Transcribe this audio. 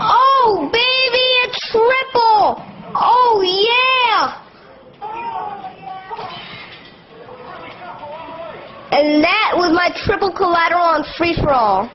Oh, baby, a triple! Oh, yeah! And that was my triple collateral on free-for-all.